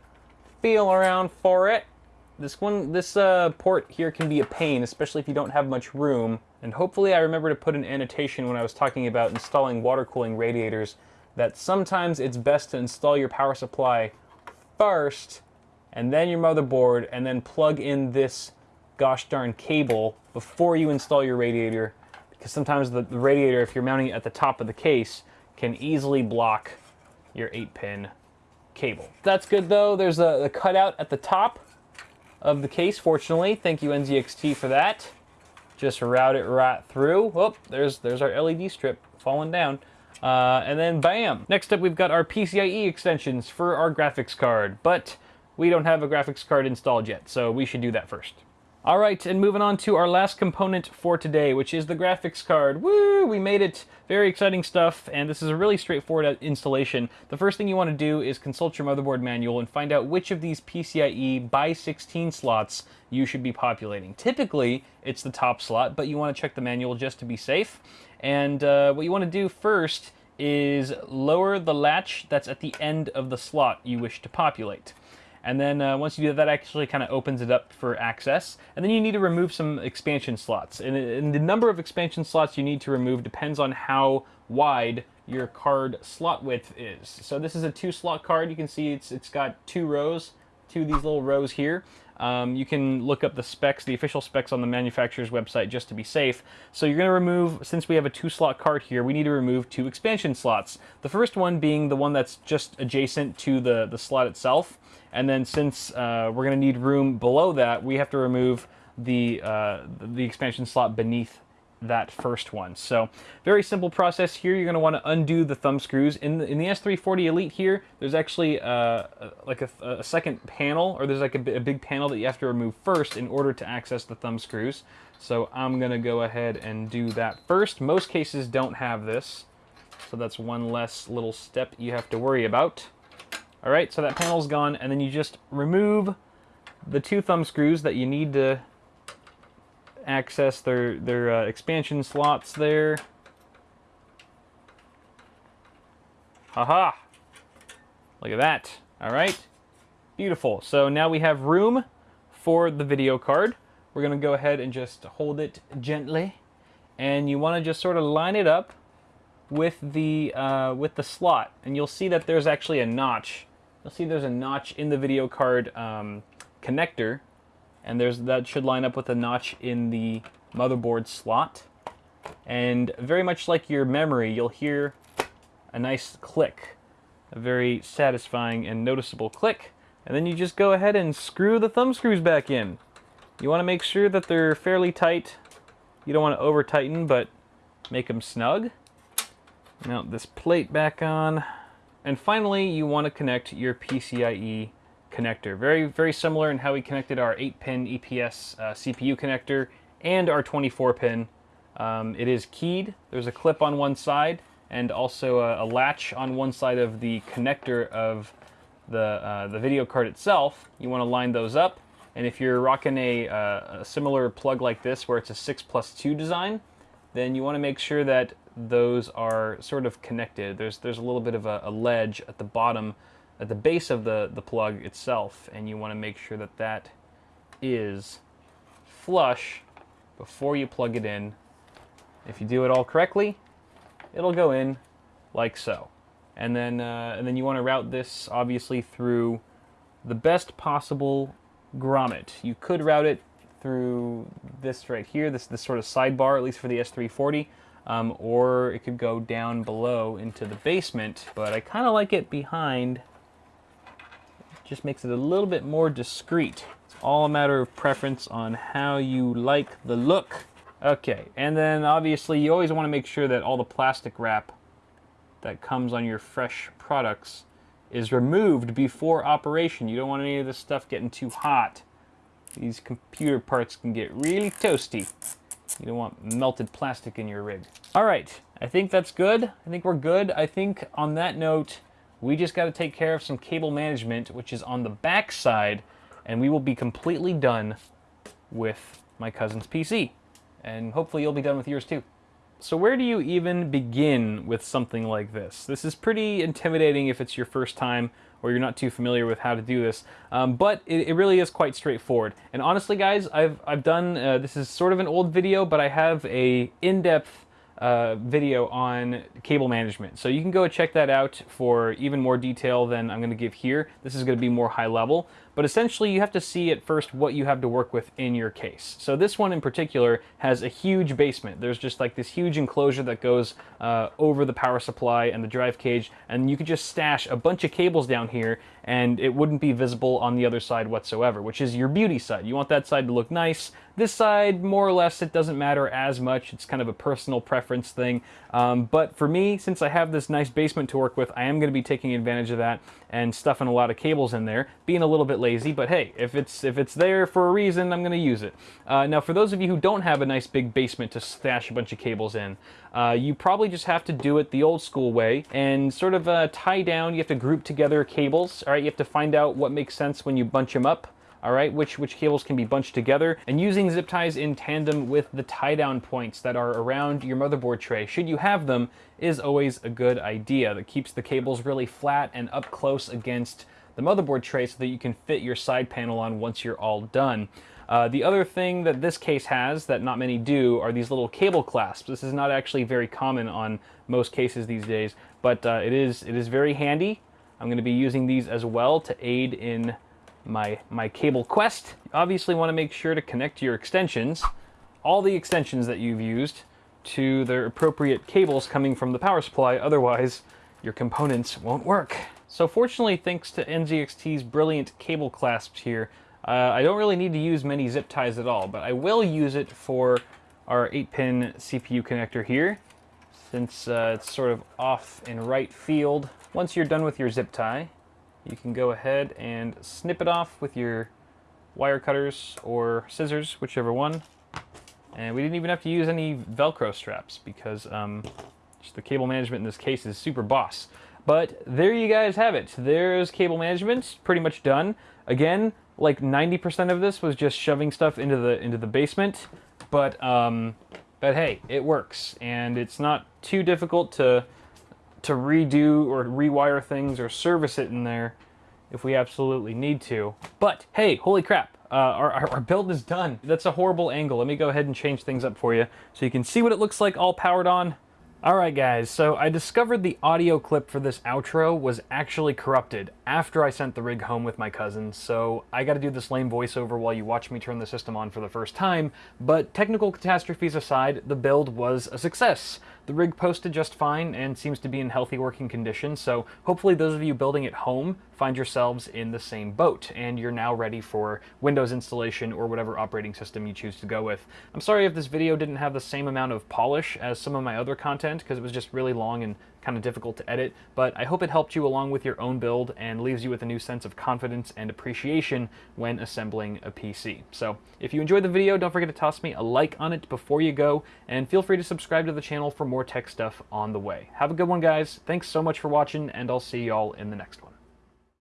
feel around for it. This one, this uh, port here can be a pain, especially if you don't have much room. And hopefully I remember to put an annotation when I was talking about installing water cooling radiators that sometimes it's best to install your power supply first and then your motherboard and then plug in this gosh darn cable before you install your radiator because sometimes the, the radiator, if you're mounting it at the top of the case, can easily block your 8-pin cable. That's good though. There's a, a cutout at the top of the case, fortunately. Thank you NZXT for that. Just route it right through. Oh, there's, there's our LED strip falling down. Uh, and then bam. Next up, we've got our PCIe extensions for our graphics card, but we don't have a graphics card installed yet, so we should do that first. All right, and moving on to our last component for today, which is the graphics card. Woo! We made it. Very exciting stuff, and this is a really straightforward installation. The first thing you want to do is consult your motherboard manual and find out which of these PCIe by 16 slots you should be populating. Typically, it's the top slot, but you want to check the manual just to be safe. And uh, what you want to do first is lower the latch that's at the end of the slot you wish to populate. And then uh, once you do that, that actually kind of opens it up for access. And then you need to remove some expansion slots. And, and, the number of expansion slots you need to remove depends on how wide your card slot width is. So this is a two slot card. You can see it's, it's got two rows, two of these little rows here. Um, you can look up the specs, the official specs on the manufacturer's website just to be safe. So you're going to remove, since we have a two slot card here, we need to remove two expansion slots. The first one being the one that's just adjacent to the, the slot itself. And then since uh, we're going to need room below that, we have to remove the, uh, the expansion slot beneath that first one. So very simple process here. You're going to want to undo the thumb screws. In the, in the S340 Elite here, there's actually uh, like a, a, second panel, or there's like a, a, big panel that you have to remove first in order to access the thumb screws. So I'm going to go ahead and do that first. Most cases don't have this, so that's one less little step you have to worry about. All right, so that panel's gone, and then you just remove the two thumb screws that you need to access their their uh, expansion slots there. Haha! Look at that. All right, beautiful. So now we have room for the video card. We're gonna go ahead and just hold it gently, and you want to just sort of line it up with the uh, with the slot, and you'll see that there's actually a notch. You'll see there's a notch in the video card um, connector, and there's that should line up with a notch in the motherboard slot. And very much like your memory, you'll hear a nice click, a very satisfying and noticeable click. And then you just go ahead and screw the thumb screws back in. You want to make sure that they're fairly tight. You don't want to over tighten, but make them snug. Mount this plate back on. And finally, you want to connect your PCIe connector. Very, very similar in how we connected our 8-pin EPS uh, CPU connector and our 24-pin. Um, it is keyed. There's a clip on one side and also a, a, latch on one side of the connector of the, uh, the video card itself. You want to line those up. And if you're rocking a, uh, a similar plug like this where it's a 6 plus 2 design, then you want to make sure that those are sort of connected. There's, there's a little bit of a, a ledge at the bottom, at the base of the, the plug itself, and you want to make sure that that is flush before you plug it in. If you do it all correctly, it'll go in like so. And then, uh, and then you want to route this obviously through the best possible grommet. You could route it through this right here, this, this sort of sidebar, at least for the S340, um, or it could go down below into the basement, but I kind of like it behind. Just makes it a little bit more discreet. It's all a matter of preference on how you like the look. Okay, and then obviously you always want to make sure that all the plastic wrap that comes on your fresh products is removed before operation. You don't want any of this stuff getting too hot. These computer parts can get really toasty. You don't want melted plastic in your rig. All right, I think that's good. I think we're good. I think on that note, we just got to take care of some cable management, which is on the back side, and we will be completely done with my cousin's PC. And hopefully you'll be done with yours too. So where do you even begin with something like this? This is pretty intimidating if it's your first time or you're not too familiar with how to do this, um, but it, it, really is quite straightforward. And honestly guys, I've, I've done, uh, this is sort of an old video, but I have a in-depth uh, video on cable management. So you can go check that out for even more detail than I'm going to give here. This is going to be more high level, but essentially you have to see at first what you have to work with in your case. So this one in particular has a huge basement. There's just like this huge enclosure that goes uh, over the power supply and the drive cage, and you could just stash a bunch of cables down here and it wouldn't be visible on the other side whatsoever, which is your beauty side. You want that side to look nice. This side, more or less, it doesn't matter as much. It's kind of a personal preference thing. Um, but for me, since I have this nice basement to work with, I am going to be taking advantage of that and stuffing a lot of cables in there, being a little bit lazy, but hey, if it's if it's there for a reason, I'm to use it. Uh, now, for those of you who don't have a nice big basement to stash a bunch of cables in, uh, you probably just have to do it the old school way and sort of uh, tie down, you have to group together cables, all right? You have to find out what makes sense when you bunch them up all right, which, which cables can be bunched together, and using zip ties in tandem with the tie down points that are around your motherboard tray, should you have them, is always a good idea. That keeps the cables really flat and up close against the motherboard tray so that you can fit your side panel on once you're all done. Uh, the other thing that this case has that not many do are these little cable clasps. This is not actually very common on most cases these days, but uh, it is it is very handy. I'm going to be using these as well to aid in my, my cable quest. You obviously want to make sure to connect your extensions, all the extensions that you've used, to their appropriate cables coming from the power supply, otherwise your components won't work. So fortunately, thanks to NZXT's brilliant cable clasps here, uh, I don't really need to use many zip ties at all, but I will use it for our 8-pin CPU connector here, since uh, it's sort of off in right field. Once you're done with your zip tie, you can go ahead and snip it off with your wire cutters or scissors, whichever one. And we didn't even have to use any Velcro straps because um, the cable management in this case is super boss. But there you guys have it. There's cable management, pretty much done. Again, like 90% of this was just shoving stuff into the into the basement. but um, but hey, it works, and it's not too difficult to to redo or rewire things or service it in there if we absolutely need to. But hey, holy crap, uh, our, our, our, build is done. That's a horrible angle. Let me go ahead and change things up for you so you can see what it looks like all powered on. Alright guys, so I discovered the audio clip for this outro was actually corrupted after I sent the rig home with my cousin, so I gotta do this lame voiceover while you watch me turn the system on for the first time, but technical catastrophes aside, the build was a success. The rig posted just fine and seems to be in healthy working condition, so hopefully those of you building at home find yourselves in the same boat and you're now ready for Windows installation or whatever operating system you choose to go with. I'm sorry if this video didn't have the same amount of polish as some of my other content because it was just really long and kind of difficult to edit, but I hope it helped you along with your own build and leaves you with a new sense of confidence and appreciation when assembling a PC. So if you enjoyed the video, don't forget to toss me a like on it before you go, and feel free to subscribe to the channel for more tech stuff on the way. Have a good one, guys. Thanks so much for watching, and I'll see y'all in the next one.